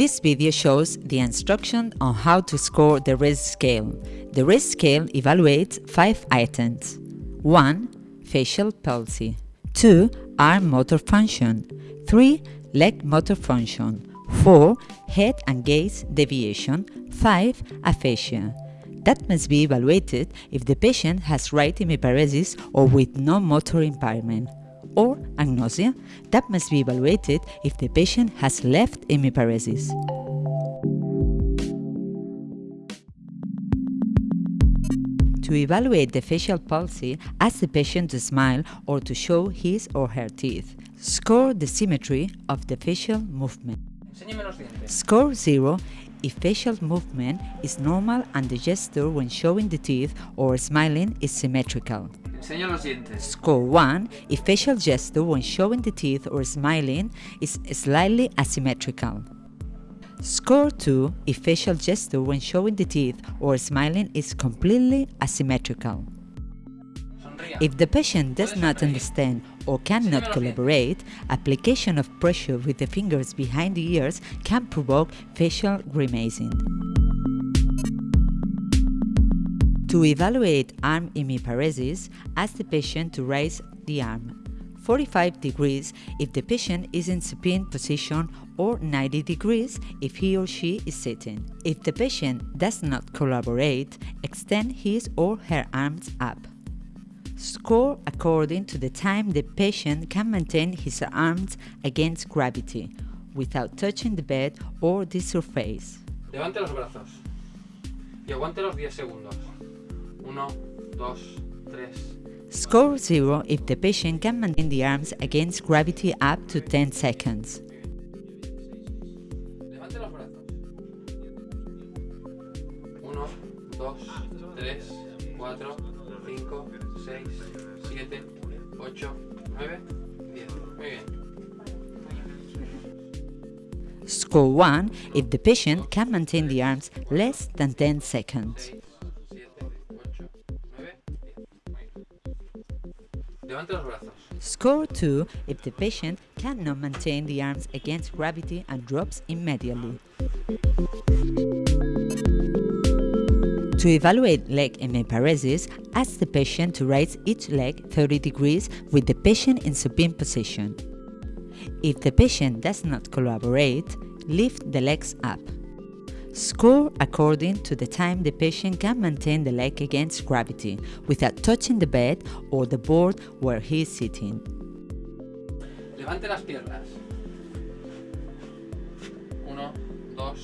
This video shows the instruction on how to score the RACE scale. The RACE scale evaluates 5 items. 1. Facial palsy 2. Arm motor function 3. Leg motor function 4. Head and gaze deviation 5. Aphasia that must be evaluated if the patient has right hemiparesis or with no motor impairment or agnosia that must be evaluated if the patient has left hemiparesis. To evaluate the facial palsy, ask the patient to smile or to show his or her teeth. Score the symmetry of the facial movement. Score 0 if facial movement is normal and the gesture when showing the teeth or smiling is symmetrical. Los dientes. Score 1 if facial gesture when showing the teeth or smiling is slightly asymmetrical. Score 2 if facial gesture when showing the teeth or smiling is completely asymmetrical. If the patient does not understand or cannot collaborate, application of pressure with the fingers behind the ears can provoke facial grimacing. To evaluate arm hemiparesis, ask the patient to raise the arm 45 degrees if the patient is in supine position or 90 degrees if he or she is sitting. If the patient does not collaborate, extend his or her arms up. Score according to the time the patient can maintain his arms against gravity without touching the bed or the surface. Levante los brazos y aguante los 10 segundos. 1, 2, 3. Score 0 if the patient can maintain the arms against gravity up to 10 seconds. Levante los brazos. 1, 2, 3, 4, 5, 6, 7, 8, 9, 10. Muy bien. Score 1 if the patient can maintain the arms less than 10 seconds. Score 2 if the patient cannot maintain the arms against gravity and drops immediately. To evaluate leg hemiparesis, ask the patient to raise each leg 30 degrees with the patient in supine position. If the patient does not collaborate, lift the legs up. Score according to the time the patient can maintain the leg against gravity without touching the bed or the board where he is sitting. Levante las piernas. 1, 2,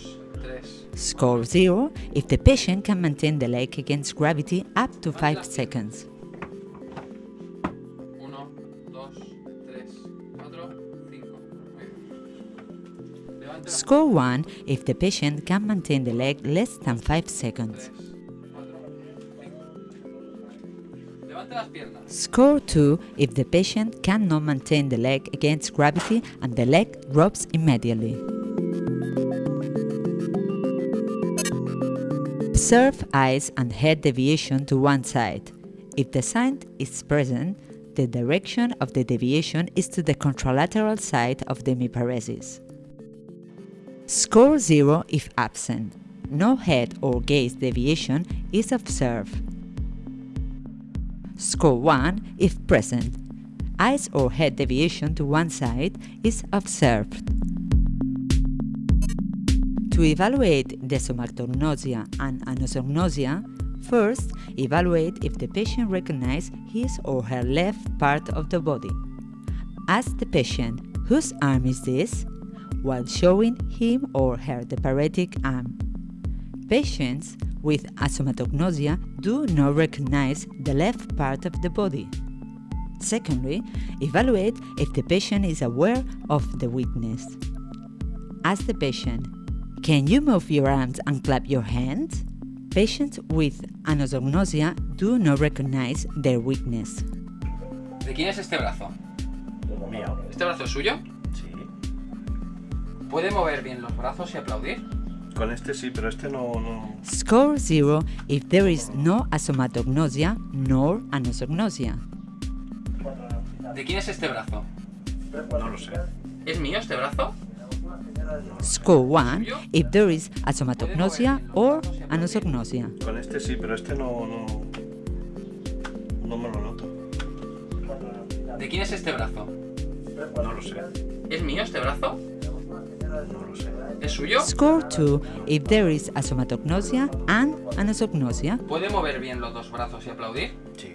3. Score 0 if the patient can maintain the leg against gravity up to 5 seconds. 1, 2, 3, 4, 5. Score 1 if the patient can maintain the leg less than 5 seconds. 4, 5. Levante las piernas. Score 2 if the patient cannot maintain the leg against gravity and the leg drops immediately. Observe eyes and head deviation to one side. If the sign is present, the direction of the deviation is to the contralateral side of the hemiparesis. Score 0 if absent. No head or gaze deviation is observed. Score 1 if present. Eyes or head deviation to one side is observed. To evaluate the asomatognosia and anosognosia, first evaluate if the patient recognizes his or her left part of the body. Ask the patient, whose arm is this? While showing him or her the paretic arm. Patients with asomatognosia do not recognize the left part of the body. Secondly, evaluate if the patient is aware of the weakness. Ask the patient, can you move your arms and clap your hands? Patients with anosognosia do not recognize their weakness. ¿De quién es este brazo? Mío. ¿Este brazo es suyo? ¿Puede mover bien los brazos y aplaudir? Con este sí, pero este no, no. Score 0 if there is no asomatognosia nor anosognosia. ¿De quién es este brazo? No lo sé. ¿Es mío este brazo? Score 1 if there is a somatognosia or anosognosia. Con este sí, pero este no, no, no me lo noto. ¿De quién es este brazo? No lo sé, ¿Es mío este brazo? No lo sé. ¿Es suyo? Score 2 if there is asomatognosia and anosognosia. ¿Puede mover bien los dos brazos y aplaudir? Sí.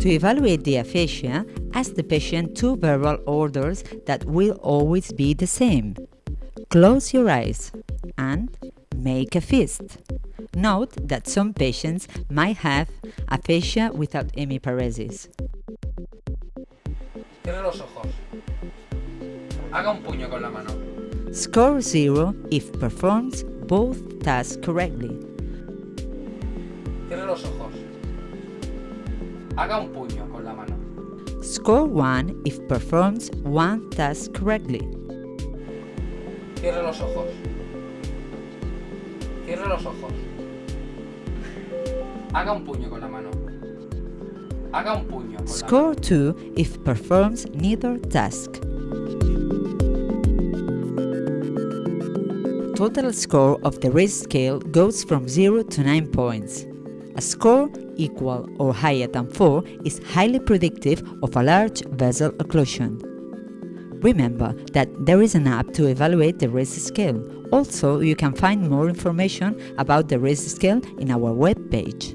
To evaluate the aphasia, ask the patient two verbal orders that will always be the same. Close your eyes and make a fist. Note that some patients might have aphasia without hemiparesis. Cierre los ojos. Haga un puño con la mano. Score 0 if performs both tasks correctly. Cierre los ojos. Haga un puño con la mano. Score 1 if performs one task correctly. Cierre los ojos. Cierre los ojos. Haga un puño con la mano. Haga un puño con la Score 2 if performs neither task. Total score of the risk scale goes from 0 to 9 points. A score equal or higher than 4 is highly predictive of a large vessel occlusion. Remember that there is an app to evaluate the risk scale. Also, you can find more information about the risk scale in our web page.